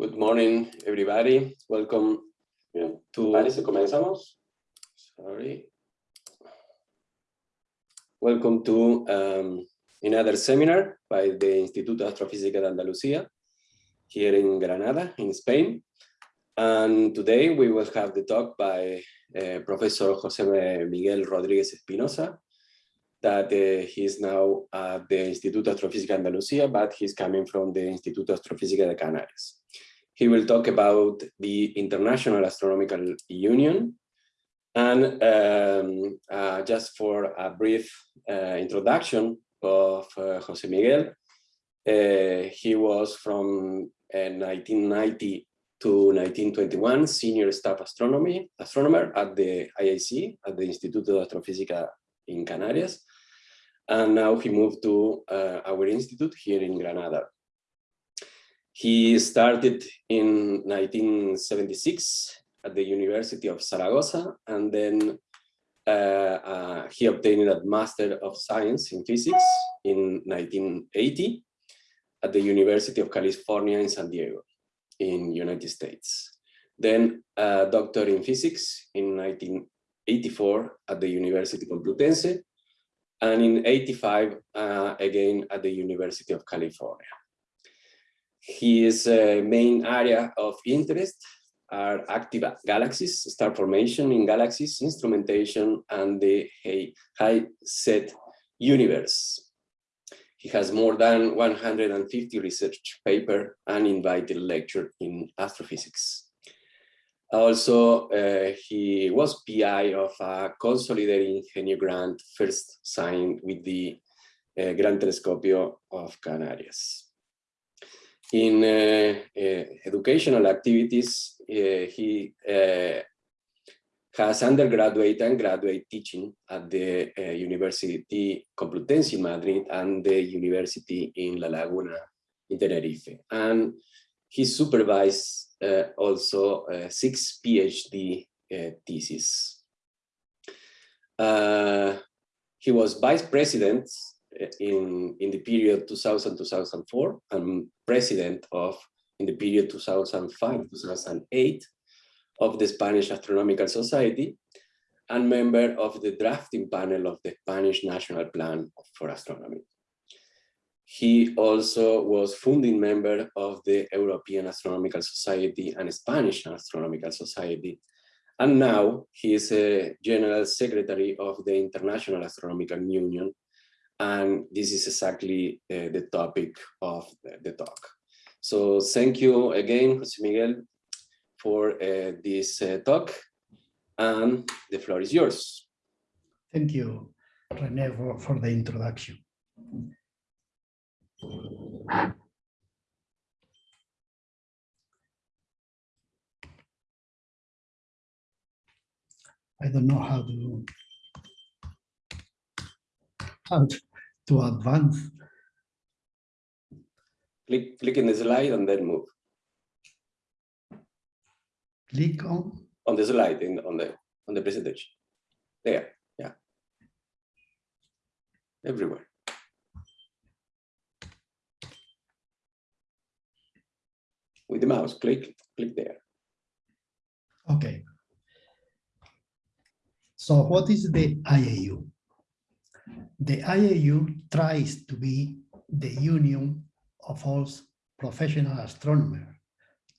Good morning, everybody. Welcome Bien. to... Parece, comenzamos. Sorry. Welcome to um, another seminar by the Instituto Astrofísica de Andalucía here in Granada, in Spain. And today we will have the talk by uh, Professor José Miguel Rodríguez Espinosa, that uh, he is now at the Instituto Astrofísica de Andalucía, but he's coming from the Instituto Astrofísica de Canarias. He will talk about the International Astronomical Union. And um, uh, just for a brief uh, introduction of uh, Jose Miguel, uh, he was from 1990 uh, to 1921 senior staff astronomy astronomer at the IAC, at the Instituto de Astrofísica in Canarias. And now he moved to uh, our institute here in Granada. He started in 1976 at the University of Zaragoza, and then uh, uh, he obtained a Master of Science in Physics in 1980 at the University of California in San Diego in United States. Then a doctor in physics in 1984 at the University Complutense, and in 85 uh, again at the University of California. His uh, main area of interest are active galaxies, star formation in galaxies, instrumentation, and the HiSET universe. He has more than 150 research paper and invited lecture in astrophysics. Also, uh, he was PI of a consolidating Ingenio grant first signed with the uh, Gran Telescopio of Canarias. In uh, uh, educational activities, uh, he has undergraduate and graduate teaching at the uh, University Complutense in Madrid and the University in La Laguna in Tenerife. And he supervised uh, also uh, six PhD theses. he was vice president in, in the period 2000-2004 and president of, in the period 2005-2008 of the Spanish Astronomical Society and member of the drafting panel of the Spanish National Plan for Astronomy. He also was founding member of the European Astronomical Society and Spanish Astronomical Society. And now he is a general secretary of the International Astronomical Union and this is exactly uh, the topic of the, talk. So thank you again, Jose Miguel, for uh, this uh, talk. And the floor is yours. Thank you, Rene, for, for the introduction. I don't know how to how to, to advance. Click, click in the slide and then move. Click on? On the slide, in, on, the, on the presentation. There, yeah. Everywhere. With the mouse, click, click there. Okay. So what is the IAU? The IAU tries to be the union of all professional astronomers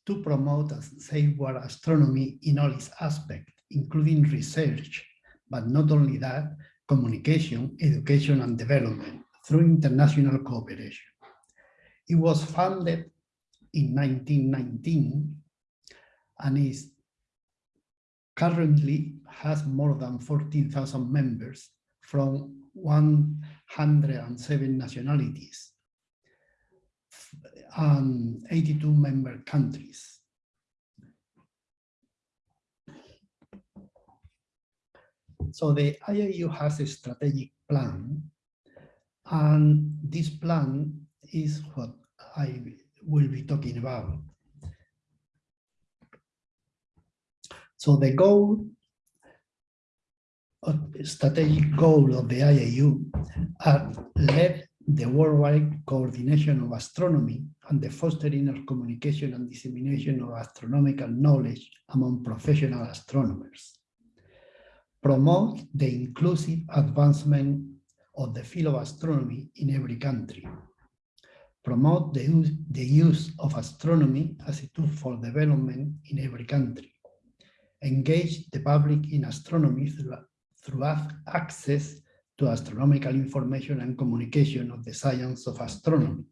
to promote and safeguard astronomy in all its aspects, including research, but not only that, communication, education, and development through international cooperation. It was founded in 1919 and is currently has more than 14,000 members from 107 nationalities and 82 member countries. So the IAU has a strategic plan and this plan is what I will be talking about. So the goal strategic goal of the IAU are led the worldwide coordination of astronomy and the fostering of communication and dissemination of astronomical knowledge among professional astronomers. Promote the inclusive advancement of the field of astronomy in every country. Promote the use, the use of astronomy as a tool for development in every country. Engage the public in astronomy through, through access to astronomical information and communication of the science of astronomy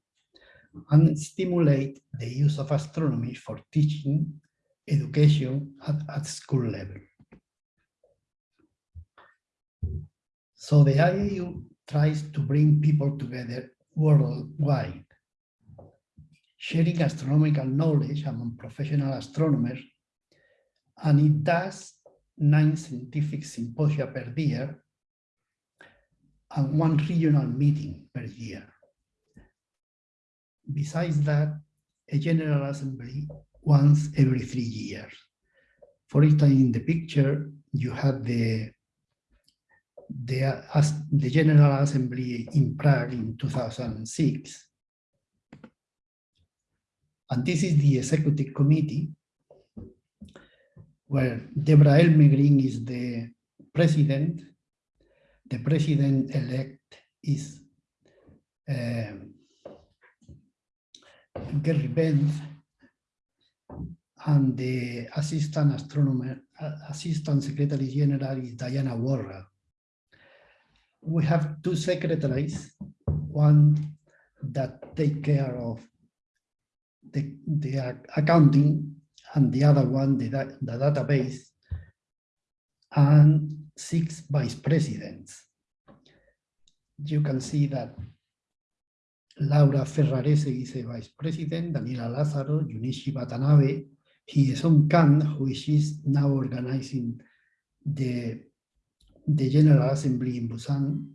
and stimulate the use of astronomy for teaching education at, at school level. So the IAU tries to bring people together worldwide, sharing astronomical knowledge among professional astronomers, and it does nine scientific symposia per year and one regional meeting per year. Besides that, a General Assembly once every three years. For instance, in the picture, you have the, the, the General Assembly in Prague in 2006. And this is the executive committee where Deborah Elmegreen is the president the president-elect is um, Gary Benz, and the assistant astronomer, assistant secretary general is Diana Worrall. We have two secretaries, one that take care of the, the accounting and the other one, the, the database, and six vice presidents. You can see that Laura Ferrarese is a vice president, Daniela Lazzaro, Junichi Watanabe, Hye-Sung Kang, who is now organizing the, the General Assembly in Busan,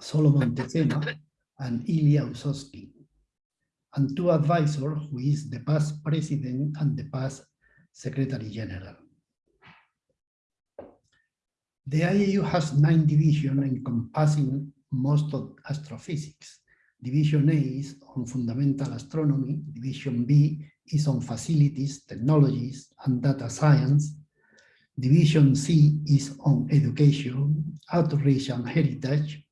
Solomon Tessema, and Ilya Usovsky, and two advisors, who is the past president and the past secretary general. The IAU has nine divisions encompassing most of astrophysics. Division A is on fundamental astronomy, Division B is on facilities, technologies, and data science. Division C is on education, outreach and heritage.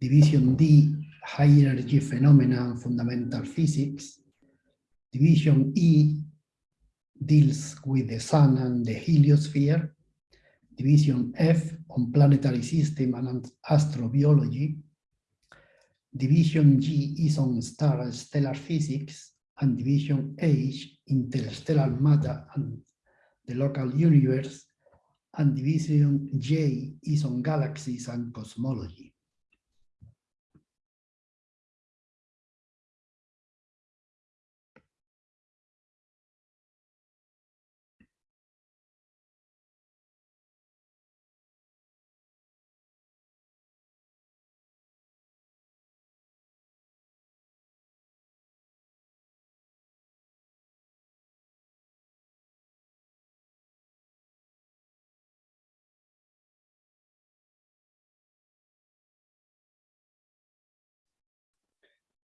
Division D, high energy phenomena and fundamental physics. Division E deals with the sun and the heliosphere. Division F on planetary system and astrobiology. Division G is on star and stellar physics, and Division H, interstellar matter and the local universe, and Division J is on galaxies and cosmology.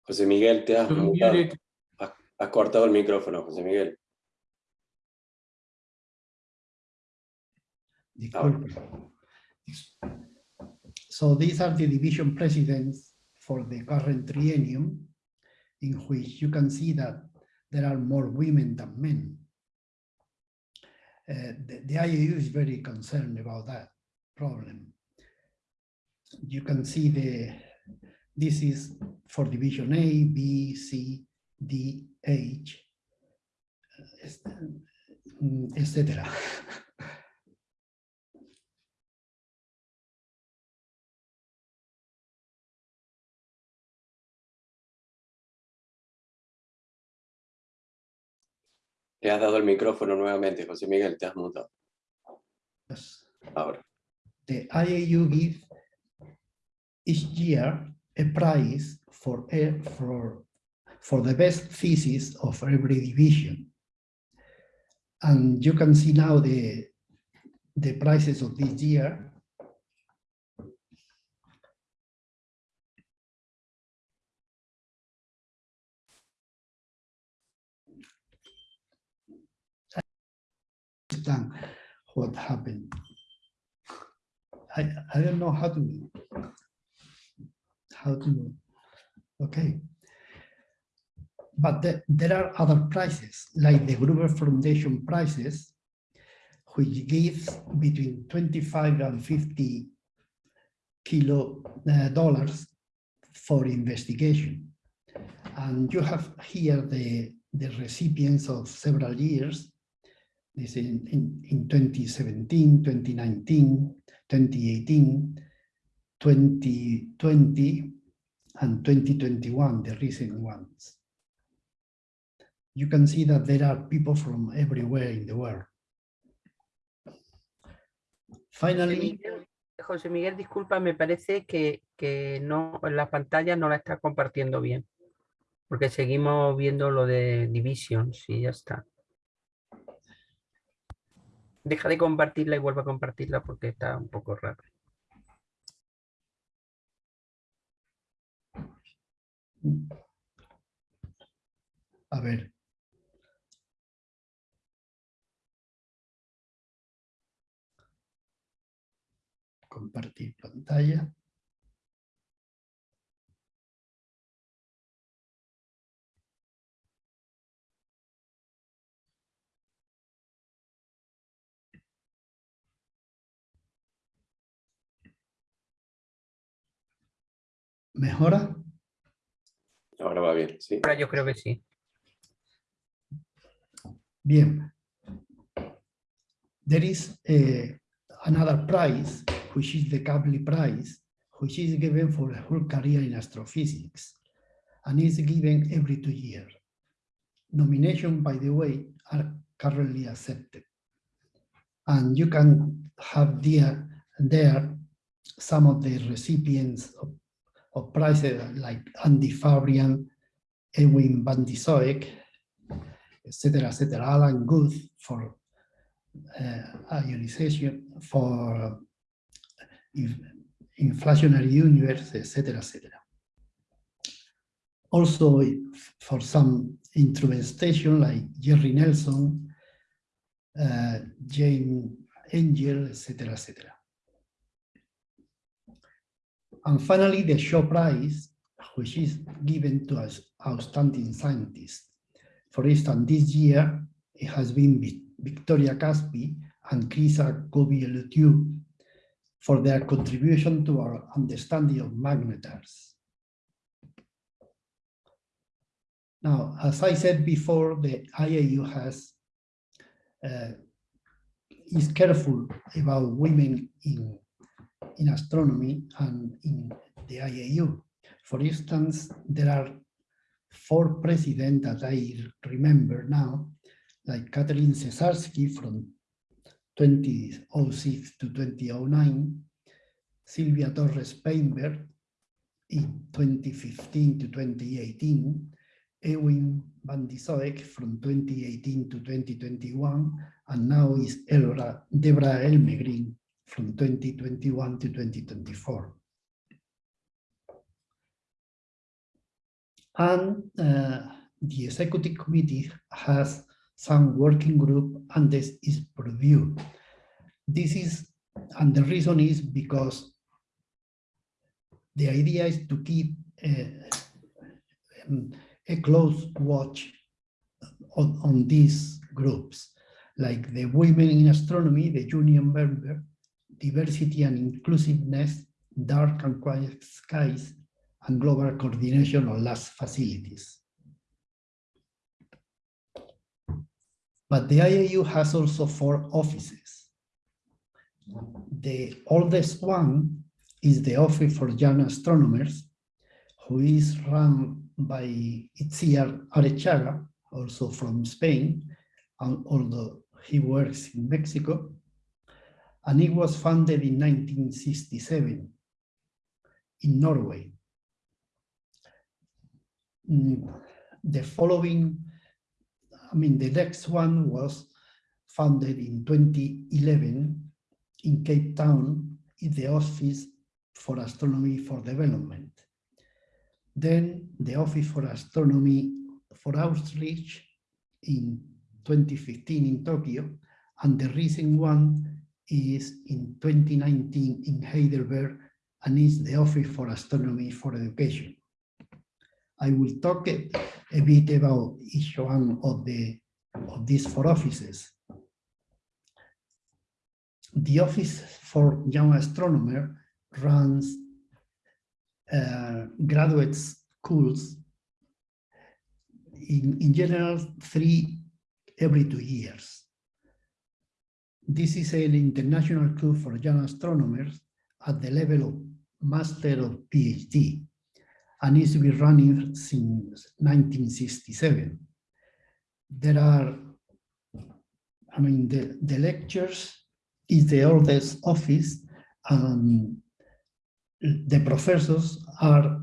José Miguel, te has, has, has cortado el micrófono, José Miguel. So these are the division presidents for the current triennium, in which you can see that there are more women than men. Uh, the, the IAU is very concerned about that problem. You can see the this is for division A, B, C, D, H, etc. Te has dado el micrófono nuevamente, José Miguel, te has mutado. Ahora. The IAU give each year a prize for, for, for the best thesis of every division. And you can see now the, the prices of this year. Understand what happened. I, I don't know how to how to, okay. But the- there are other prices, like the Gruber Foundation prices, which gives between 25 and 50 kilo uh, dollars for investigation. And you have here the, the recipients of several years. This in, in, in 2017, 2019, 2018, 2020, and 2021, the recent ones. You can see that there are people from everywhere in the world. Finally, José Miguel, disculpa, me parece que, que no, la pantalla no la está compartiendo bien. Porque seguimos viendo lo de Divisions y ya está. Deja de compartirla y vuelve a compartirla porque está un poco raro. A ver. Compartir pantalla. ¿Mejora? Ahora va bien, sí. Ahora yo creo que sí. Bien. There is eh, another prize, which is the Kavli Prize, which is given for a whole career in astrophysics, and is given every two years. Nomination, by the way, are currently accepted. And you can have there, there some of the recipients of, of prices like Andy Fabian, Edwin van die Zoek, etc., etc., Alan Guth for uh, ionization, for inflationary universe, etc., etc. Also for some instrumentation like Jerry Nelson, uh, Jane Angel, etc., etc. And finally, the Shaw Prize, which is given to us outstanding scientists. For instance, this year, it has been Victoria Kaspi and Chryssa Kouveliotou for their contribution to our understanding of magnetars. Now, as I said before, the IAU has uh, is careful about women in, in astronomy and in the IAU. For instance, there are four presidents that I remember now, like Kathleen Cesarsky from 2006 to 2009, Silvia Torres Peimbert in 2015 to 2018, Ewin van die Zoek from 2018 to 2021, and now is Elora, Deborah Elmegreen from 2021 to 2024. And uh, the executive committee has some working group and this is review. This is, and the reason is because the idea is to keep um, a close watch on, on these groups, like the Women in Astronomy, the Union member, Diversity and Inclusiveness, Dark and Quiet Skies, and Global Coordination of Large Facilities. But the IAU has also four offices. The oldest one is the Office for Young Astronomers, who is run by Itziar Aretxaga, also from Spain, and although he works in Mexico. And it was founded in 1967 in Norway. Mm, The following, I mean, the next one was founded in 2011 in Cape Town in the Office for Astronomy for Development. Then the Office for Astronomy for Outreach in 2015 in Tokyo, and the recent one is in 2019 in Heidelberg and is the Office for Astronomy for Education. I will talk a, a bit about each one of the of these four offices. The Office for Young Astronomer runs uh, graduate schools in, in general three every two years. This is an international club for young astronomers at the level of Master of PhD and is to be running since 1967. There are, I mean, the, the lectures is the oldest office and the professors are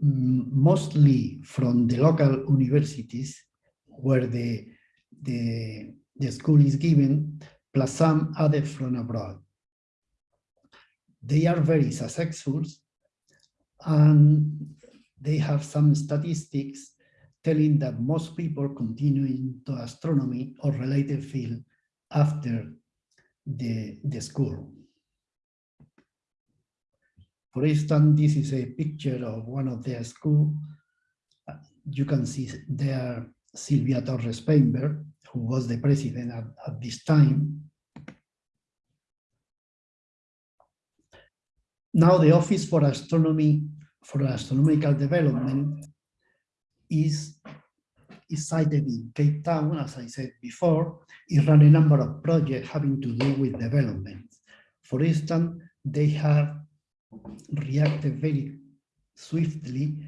mostly from the local universities where the, the, the school is given, plus some other from abroad. They are very successful and they have some statistics telling that most people continue into astronomy or related field after the, the school. For instance, this is a picture of one of their school. You can see there Silvia Torres Peimbert, who was the president at, at this time. Now the Office for Astronomy, for Astronomical Development is, is sited in Cape Town, as I said before, it run a number of projects having to do with development. For instance, they have reacted very swiftly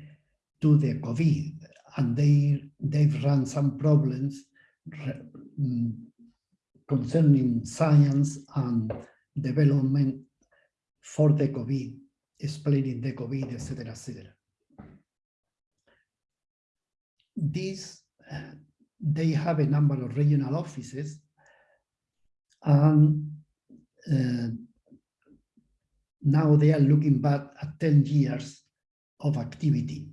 to the COVID and they, they've run some problems concerning science and development for the COVID, explaining the COVID, etc., etc. These, they have a number of regional offices and uh, now they are looking back at 10 years of activity.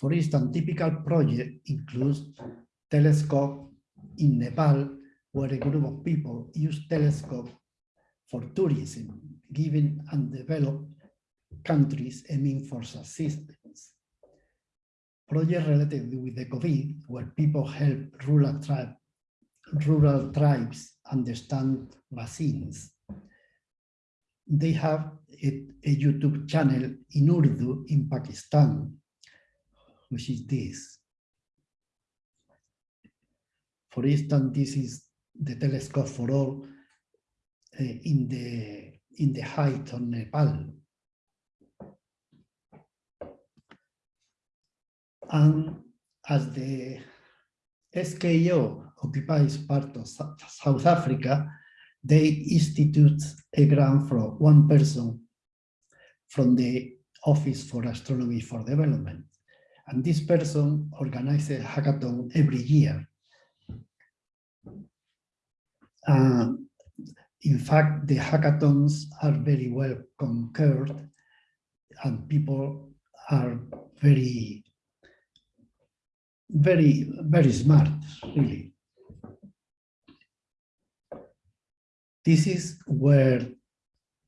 For instance, typical project includes telescope in Nepal, where a group of people use telescope for tourism, giving undeveloped countries a for assistance. Project related with the COVID, where people help rural tribe rural tribes understand vaccines. They have a, a, YouTube channel in Urdu in Pakistan, which is this. For instance, this is the telescope for all uh, in the in the height of Nepal. And as the SKO occupies part of South Africa, they institute a grant for one person from the Office for Astronomy for Development. And this person organizes a hackathon every year. Uh, in fact, the hackathons are very well concurred and people are very very, very smart, really. This is where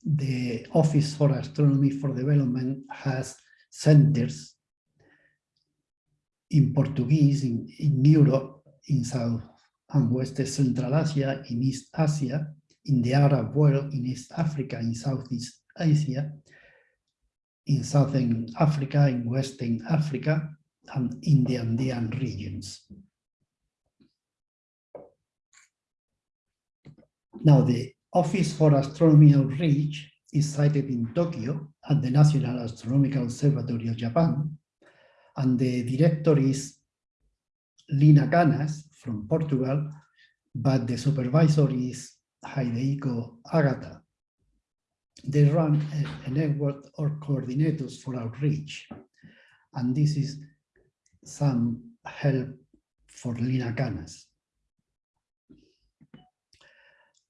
the Office for Astronomy for Development has centers in Portuguese, in, in Europe, in South and West Central Asia, in East Asia, in the Arab world, in East Africa, in Southeast Asia, in Southern Africa, in Western Africa, and in the Andean regions. Now, the Office for Astronomy Outreach is sited in Tokyo at the National Astronomical Observatory of Japan, and the director is Lina Canas from Portugal, but the supervisor is Hidehiko Agata. They run a, a network of coordinators for outreach, and this is some help for Lina Canas.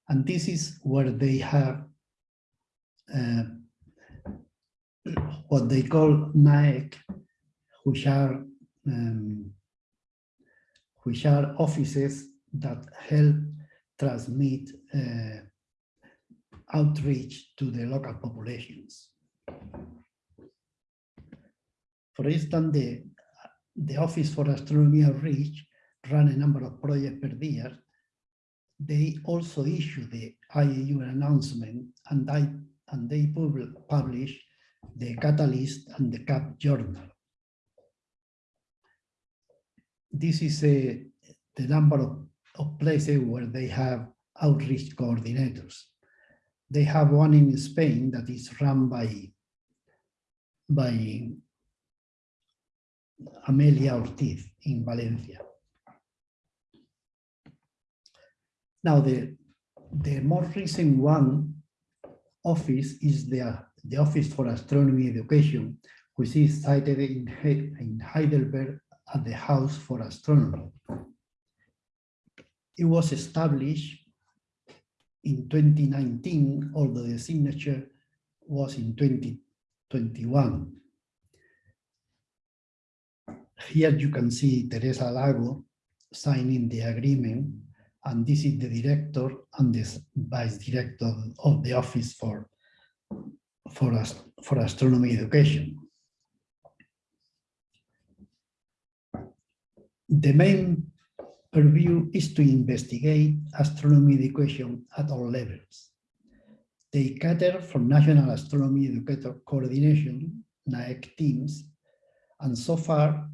And this is where they have uh, what they call NAEC, which are um, which are offices that help transmit uh, outreach to the local populations. For instance, the, the Office for Astronomy Outreach run a number of projects per year. They also issue the IAU announcement and, I, and they publish the Catalyst and the CAP journal. This is a, the number of, of places where they have outreach coordinators. They have one in Spain that is run by, by Amelia Ortiz in Valencia. Now, the, the more recent one office is the, the Office for Astronomy Education, which is sited in, in Heidelberg at the House for Astronomy. It was established in 2019, although the signature was in 2021. Here you can see Teresa Lago signing the agreement, and this is the director and the vice director of the Office for, for, for Astronomy Education. The main purview is to investigate astronomy education at all levels. They cater for National Astronomy Educator Coordination, NAEC teams, and so far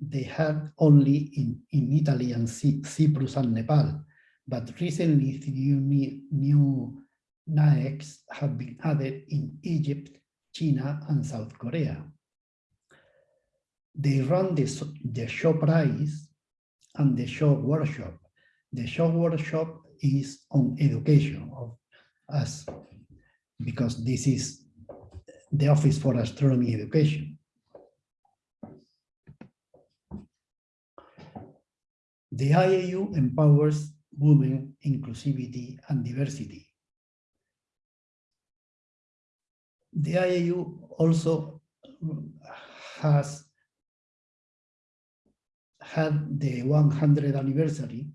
they had only in, in Italy and Cyprus and Nepal, but recently new, new NAECs have been added in Egypt, China, and South Korea. They run the, the Shaw prize and the Shaw workshop. The Shaw workshop is on education of us because this is the Office for Astronomy Education. The IAU empowers women, inclusivity, and diversity. The IAU also has had the 100th anniversary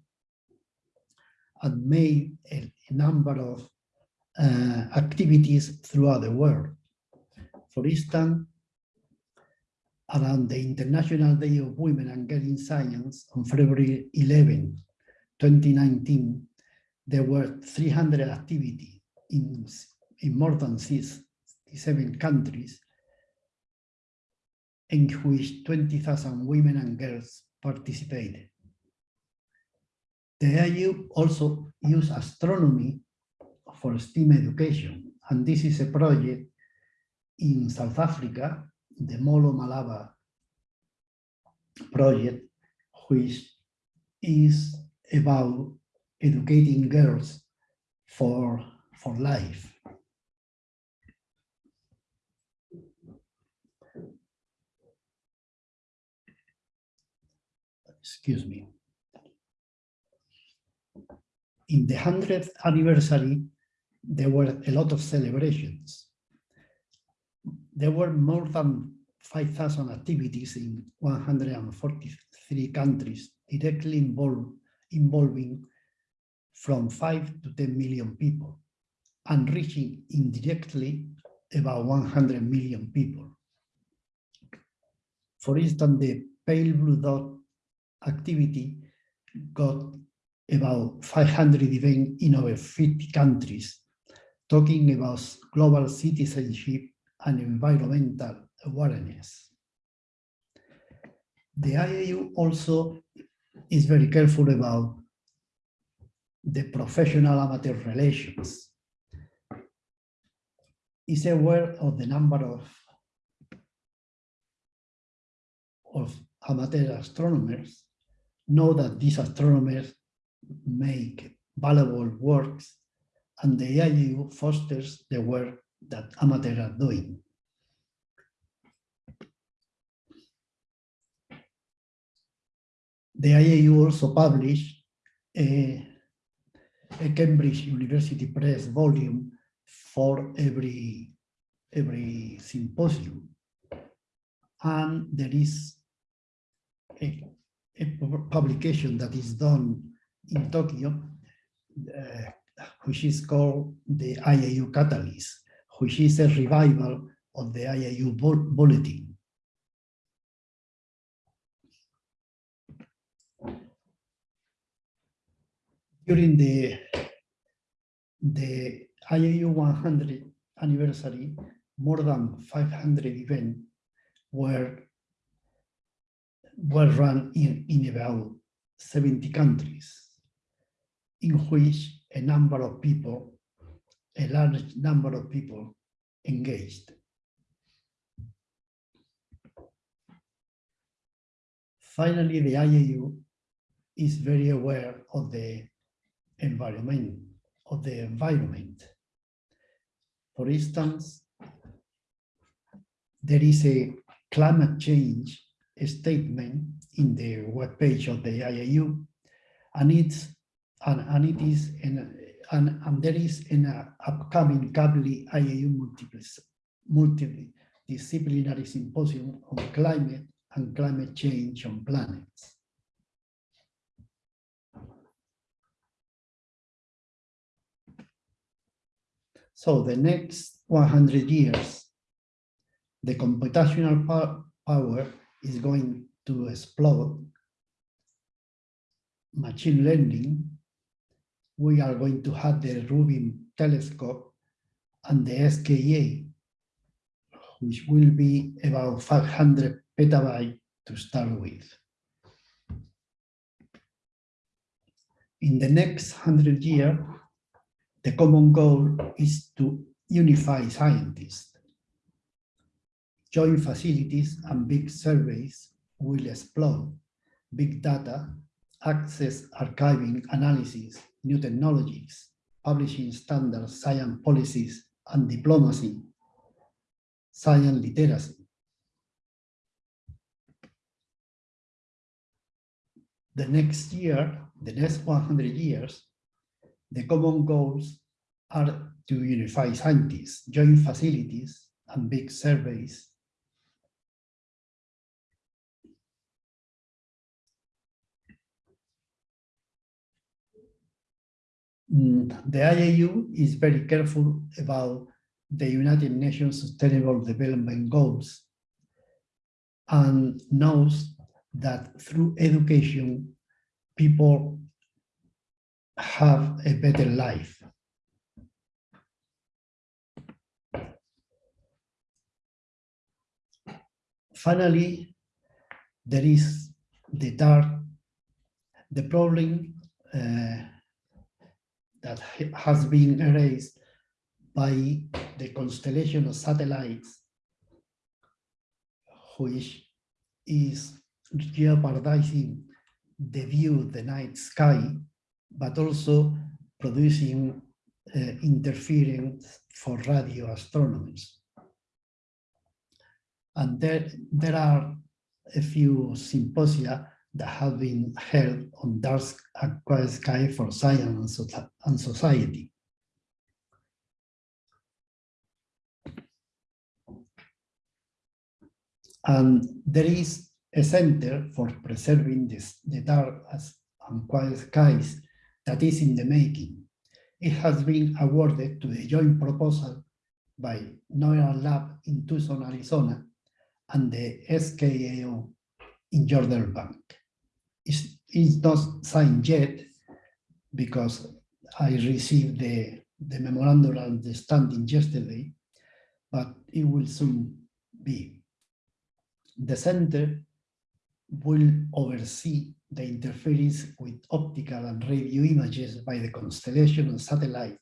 and made a, number of uh, activities throughout the world. For instance, around the International Day of Women and Girls in Science on February 11, 2019, there were 300 activities in, in more than 67 countries in which 20,000 women and girls participated. The IU also use astronomy for STEAM education, and this is a project in South Africa the Molo Malaba project, which is about educating girls for, for life. Excuse me. In the 100th anniversary, there were a lot of celebrations there were more than 5,000 activities in 143 countries directly involved, involving from 5 to 10 million people and reaching indirectly about 100 million people. For instance, the pale blue dot activity got about 500 events in over 50 countries, talking about global citizenship and environmental awareness. The IAU also is very careful about the professional amateur relations. Is aware of the number of, of amateur astronomers, know that these astronomers make valuable works, and the IAU fosters the work that amateurs are doing. The IAU also published a, a Cambridge University Press volume for every, every symposium. And there is a, publication that is done in Tokyo, uh, which is called the IAU Catalyst, which is a revival of the IAU bulletin. During the, the IAU 100 anniversary, more than 500 events were, were run in, in about 70 countries, in which a number of people, a large number of people engaged. Finally, the IAU is very aware of the environment, of the environment. For instance, there is a climate change statement in the webpage of the IAU, and it's and, and it is in and, and there is an upcoming Kavli IAU multidisciplinary symposium on climate and climate change on planets. So the next 100 years, the computational power is going to explode. Machine learning, we are going to have the Rubin telescope and the SKA, which will be about 500 petabyte to start with. In the next 100 years, the common goal is to unify scientists. Joint facilities and big surveys will explode. Big data, access, archiving, analysis, new technologies, publishing standards, science policies, and diplomacy, science literacy. The next year, the next 100 years, the common goals are to unify scientists, join facilities, and big surveys. The IAU is very careful about the United Nations Sustainable Development Goals and knows that through education, people have a better life. Finally, there is the dark, the problem uh, that has been erased by the constellation of satellites, which is jeopardizing the view of the night sky but also producing uh, interference for radio astronomers. And there, there are a few symposia that have been held on dark quiet sky for science and, society. And there is a center for preserving this, the dark and quiet skies that is in the making. It has been awarded to the joint proposal by NOIRLab in Tucson, Arizona, and the SKAO in Jodrell Bank. It's, not signed yet because I received the, the memorandum of understanding yesterday, but it will soon be. The center will oversee the interference with optical and radio images by the constellation of satellite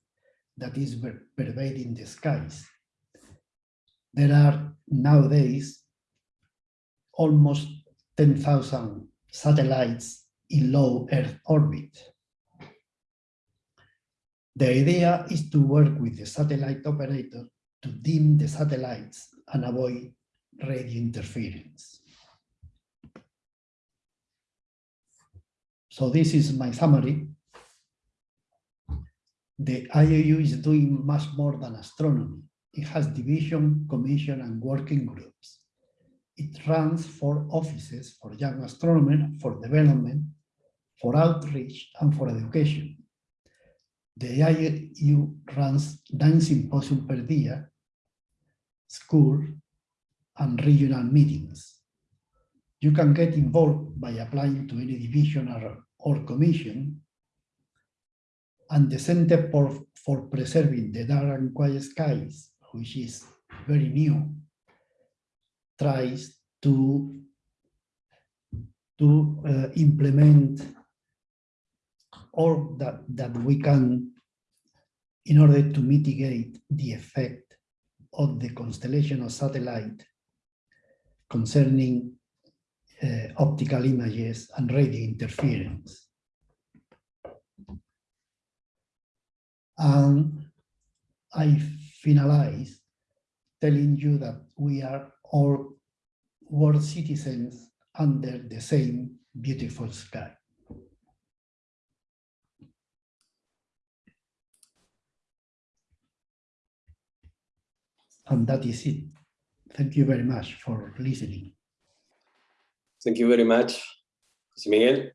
that is pervading the skies. There are nowadays almost 10,000 satellites in low Earth orbit. The idea is to work with the satellite operator to dim the satellites and avoid radio interference. So this is my summary. The IAU is doing much more than astronomy. It has division, commission, and working groups. It runs for offices for young astronomers, for development, for outreach, and for education. The IAU runs nine symposiums per year, school, and regional meetings. You can get involved by applying to any division or, or commission. And the Center for, for Preserving the Dark and Quiet Skies, which is very new, tries to, to uh, implement or that, that we can in order to mitigate the effect of the constellation of satellite concerning uh, optical images and radio interference. And I finalize telling you that we are all world citizens under the same beautiful sky. And that is it. Thank you very much for listening. Thank you very much, José Miguel.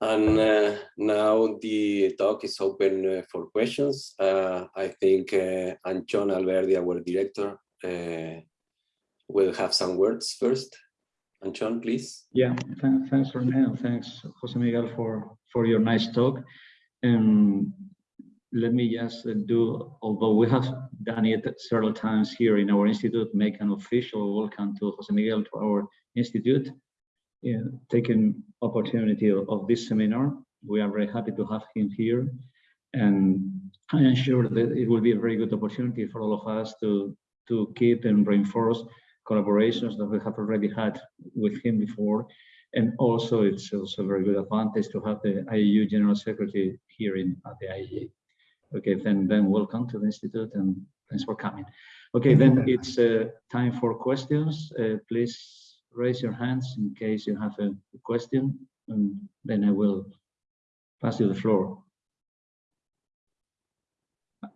And uh, now the talk is open uh, for questions. Uh, I think uh, Antxon Alberdi, our director, uh, will have some words first. Antxon, please. Yeah, th thanks, Rene, and thanks, Jose Miguel, for, for your nice talk. Um, let me just do, although we have done it several times here in our institute, make an official welcome to Jose Miguel to our institute. Yeah, taking opportunity of, of this seminar. We are very happy to have him here. And I am sure that it will be a very good opportunity for all of us to, to keep and reinforce collaborations that we have already had with him before. And also, it's also a very good advantage to have the IAU General Secretary here in at the IAA. Okay, then, then welcome to the Institute and thanks for coming. Okay, then it's uh, time for questions. Uh, please raise your hands in case you have a question, and then I will pass you the floor.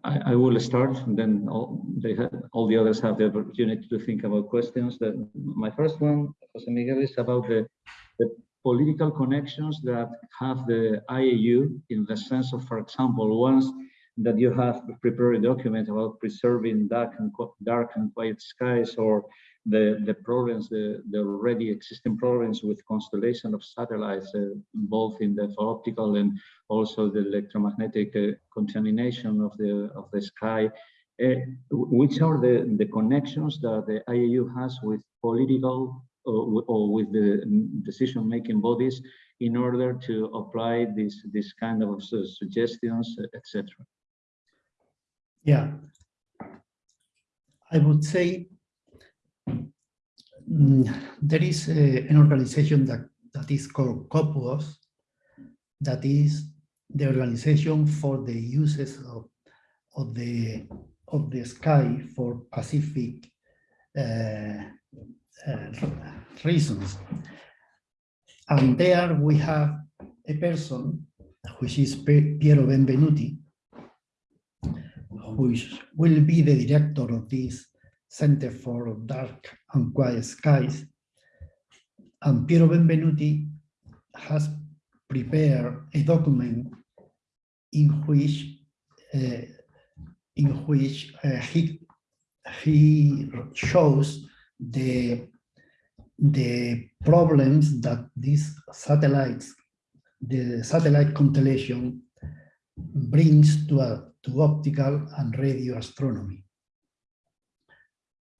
I, I will start, and then all, have, all the others have the opportunity to think about questions. My first one, Jose Miguel, is about the, the political connections that have the IAU in the sense of, for example, once that you have prepared a document about preserving dark and dark and quiet skies or the the problems the the already existing problems with constellation of satellites uh, both in the optical and also the electromagnetic uh, contamination of the of the sky. Uh, which are the the connections that the IAU has with political or, or with the decision making bodies in order to apply this this kind of suggestions etc yeah, I would say there is a, an organization that, that is called COPUOS, that is the organization for the uses of, of the of the sky for Pacific uh, uh, reasons. And there we have a person, which is Piero Benvenuti, who will be the director of this Center for Dark and Quiet Skies. And Piero Benvenuti has prepared a document in which uh, in which uh, he he shows the the problems that these satellites the satellite constellation brings to a to optical and radio astronomy.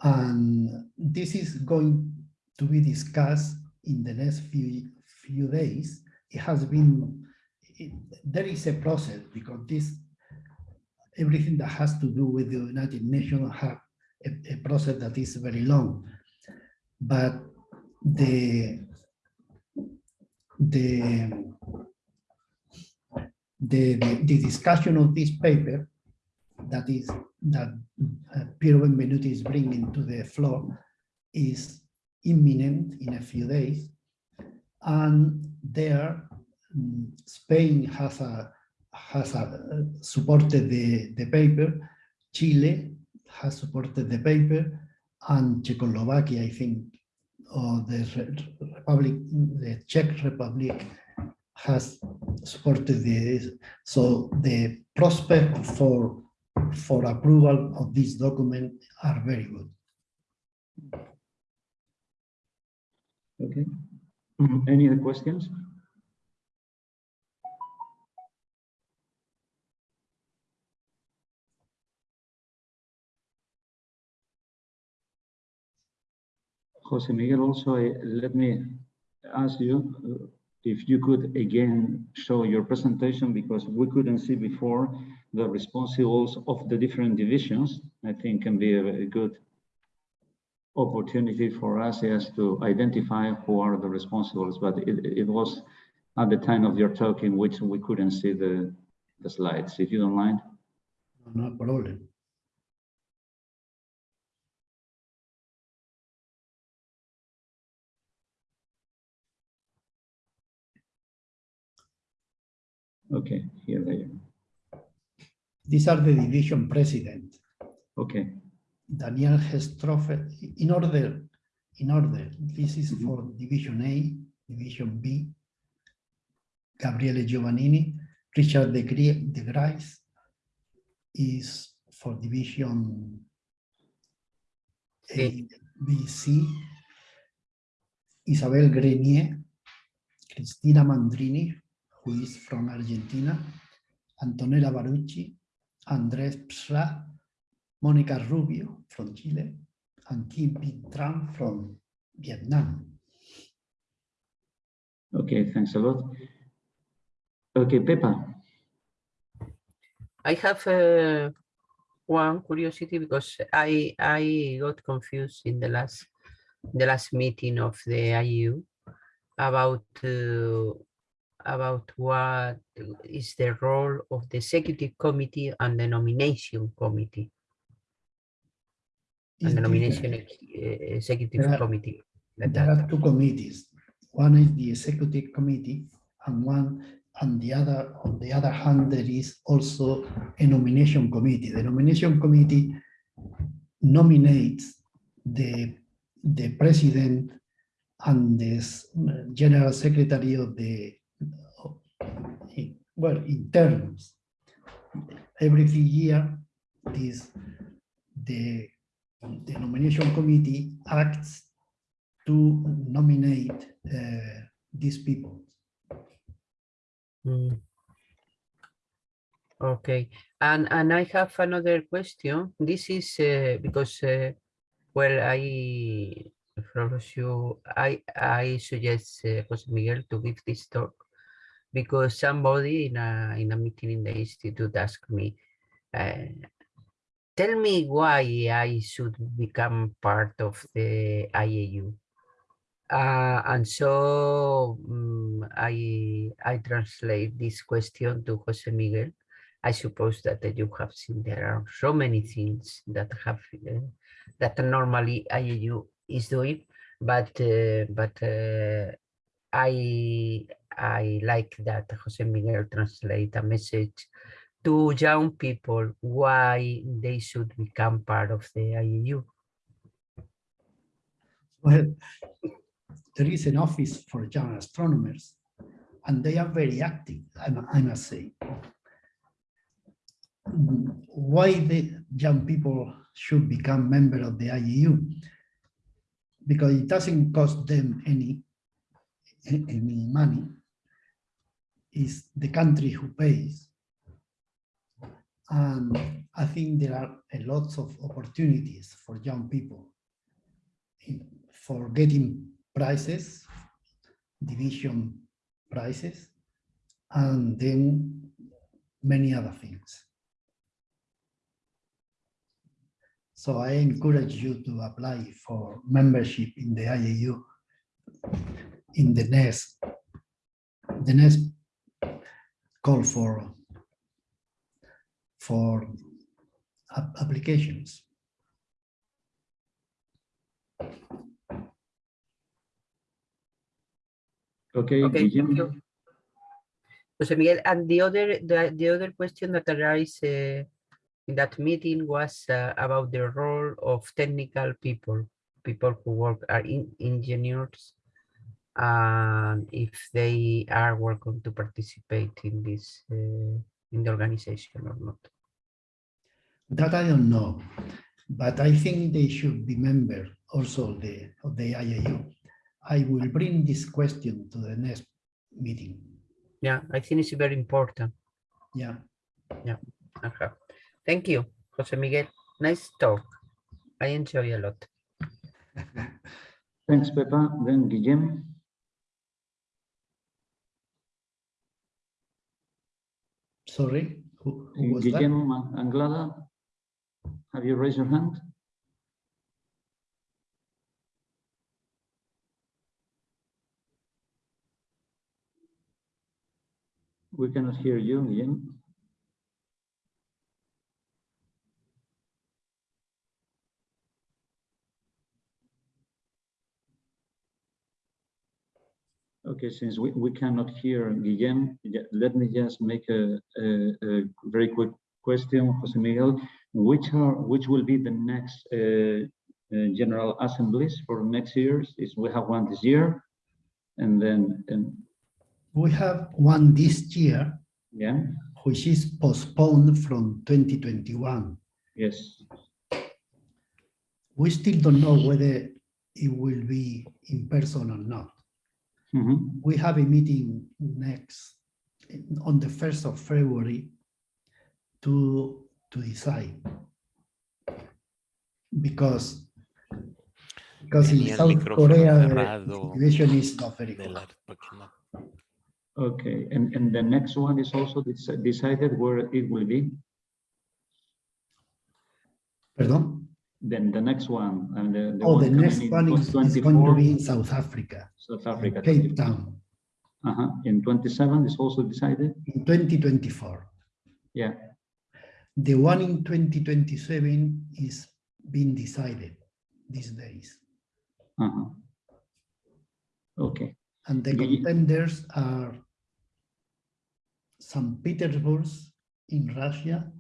And this is going to be discussed in the next few, few days. It has been, it, there is a process because this, everything that has to do with the United Nations have a, a process that is very long. But the, the the, the, the, discussion of this paper that is that uh, Piero Benvenuti is bringing to the floor is imminent in a few days. And there, um, Spain has a has a, supported the, the paper, Chile has supported the paper, and Czechoslovakia, I think, or the Republic, the Czech Republic has supported this. So the prospect for, for approval of this document are very good. Okay. Any other questions? Jose Miguel, also, eh, let me ask you uh, if you could again show your presentation because we couldn't see before the responsibles of the different divisions. I think can be a good opportunity for us is to identify who are the responsibles, but it, it was at the time of your talk in which we couldn't see the, the slides, if you don't mind. No problem. Okay, here they are. These are the division president. Okay, Daniel Hestroffer, in order, in order, this is for Division A, Division B, Gabriele Giovannini, Richard de de Grais is for Division A, B, C, Isabel Grenier, Cristina Mandrini, who is from Argentina, Antonella Barucci, Andrés Psla, Mónica Rubio from Chile, and Kim Pit Tran from Vietnam. okay, thanks a lot. Okay, Pepa, I have uh, one curiosity because I I got confused in the last the last meeting of the IU about uh, about what is the role of the executive committee and the nomination committee and the nomination ex- uh, executive There are- committee. like There that. are two committees. One is the executive committee and one, and the other, on the other hand, there is also a nomination committee. The nomination committee nominates the, the president and the general secretary of the, well, in terms. Every year, this, the, the nomination committee acts to nominate uh, these people. Mm. Okay, and and I have another question. This is uh, because uh, well, I propose you, I I suggest uh, Jose Miguel to give this talk because somebody in a in a meeting in the institute asked me, uh, tell me why I should become part of the IAU. Uh, and so mm, I I translate this question to Jose Miguel. I suppose that uh, you have seen there are so many things that have uh, that normally IAU is doing, but uh, but I I like that Jose Miguel translate a message to young people why they should become part of the IAU. Well, there is an office for young astronomers, and they are very active, I, must say. Why the young people should become member of the IAU? Because it doesn't cost them any, any money. It's the country who pays. And I think there are a lots of opportunities for young people in- for getting prizes, division prizes, and then many other things. So I encourage you to apply for membership in the IAU in the next, the next call for for applications. okay, Okay, thank you. Jose Miguel, and the other, the, the other question that arose uh, in that meeting was uh, about the role of technical people people who work are in engineers and if they are welcome to participate in this uh, in the organization or not. That I don't know, but I think they should be member also of the, of the IAU. I will bring this question to the next meeting. Yeah, I think it's very important. Yeah. Ajá. Thank you, Jose Miguel. Nice talk. I enjoy a lot. Thanks, Pepa. Then Guillem. Sorry, who, who was that? Guillem uh, Anglada. Have you raised your hand? We cannot hear you, Guillem. Okay, since we, we cannot hear Guillem, let me just make a, a, a very quick question, Jose Miguel. Which are which will be the next uh, uh, general assemblies for next years? Is we have one this year, and then and We have one this year, yeah, which is postponed from 2021. yes, We still don't know whether it will be in person or not. Mhm. We have a meeting next, on the 1st of February to, to decide. Because, because Tenía el South micrófono Korea, the situation is not very de good. la- porque no- Okay, and and the next one is also decided where it will be. Pardon? Then the next one and the, the Oh, the next one is, is going to be in South Africa, South Africa. Cape Town, Uh-huh. In 27 is also decided. in 2024. Yeah. The one in 2027 is being decided these days. Uh-huh. Okay. And the contenders are St. Petersburg in Russia,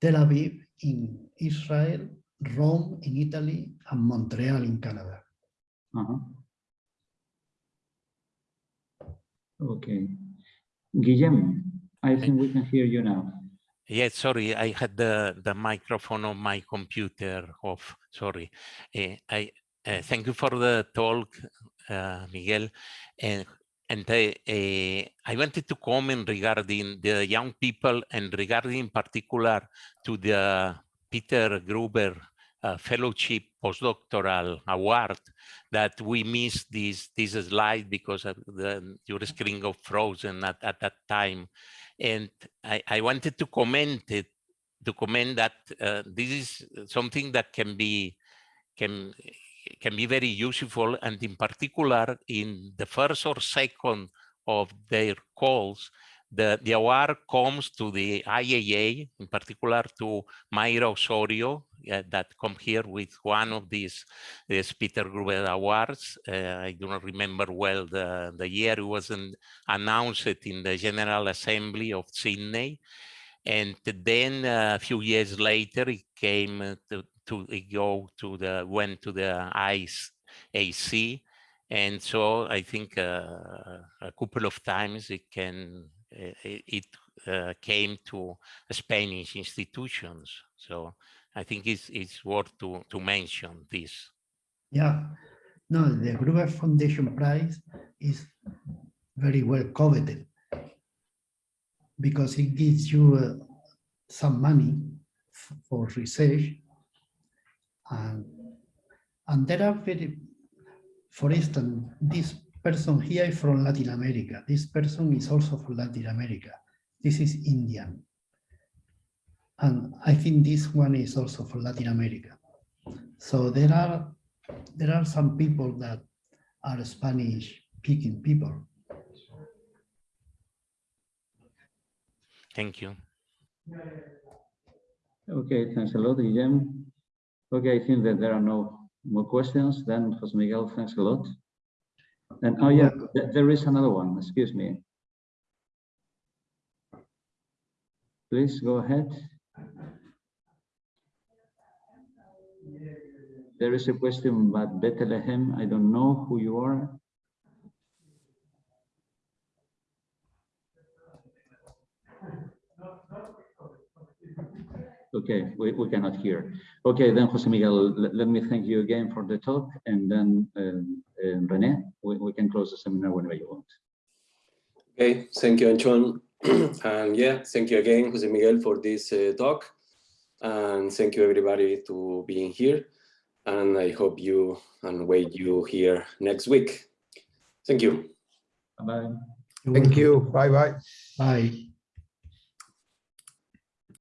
Tel Aviv in Israel, Rome in Italy, and Montreal in Canada. Uh-huh. Okay. Guillem, I think we can hear you now. Yeah, sorry, I had the, the microphone on my computer off, sorry. Eh, I uh, thank you for the talk, uh, Miguel. And, and I, eh, I wanted to comment regarding the young people and regarding in particular to the Peter Gruber uh, Fellowship Postdoctoral Award that we missed this, this slide because the, your screen got frozen at, at that time. And I, I wanted to comment it, to comment that uh, this is something that can be can can be very useful and in particular in the first or second of their calls the the award comes to the IAA in particular to Mayra Osorio uh, that come here with one of these Peter Gruber awards. Uh, I do not remember well the the year. It was an, announced in the General Assembly of Sydney. And then uh, a few years later it came uh, to, to go to the went to the ICE AC and so I think uh, a couple of times it can it, it uh, came to Spanish institutions. So I think it's it's worth to to mention this. Yeah, no, the Gruber Foundation Prize is very well coveted because it gives you uh, some money for research. And and there are very for instance this person here is from Latin America this person is also from Latin America this is Indian and I think this one is also from Latin America so there are there are some people that are Spanish speaking people. thank you Okay, thanks a lot, Guillem. Okay, I think that there are no more questions. Then Jose Miguel, thanks a lot. And oh yeah, mm-hmm. there is another one, excuse me. Please go ahead. there is a question about Bethlehem. I don't know who you are. Okay, we, we cannot hear. Okay, then Jose Miguel, let, let me thank you again for the talk and then um, um, Rene, we, we can close the seminar whenever you want. Okay, thank you, Antxon. and yeah, thank you again, Jose Miguel, for this uh, talk. And thank you everybody to being here. And I hope you and wait you here next week. Thank you. Bye-bye. Thank you. Bye bye. Bye.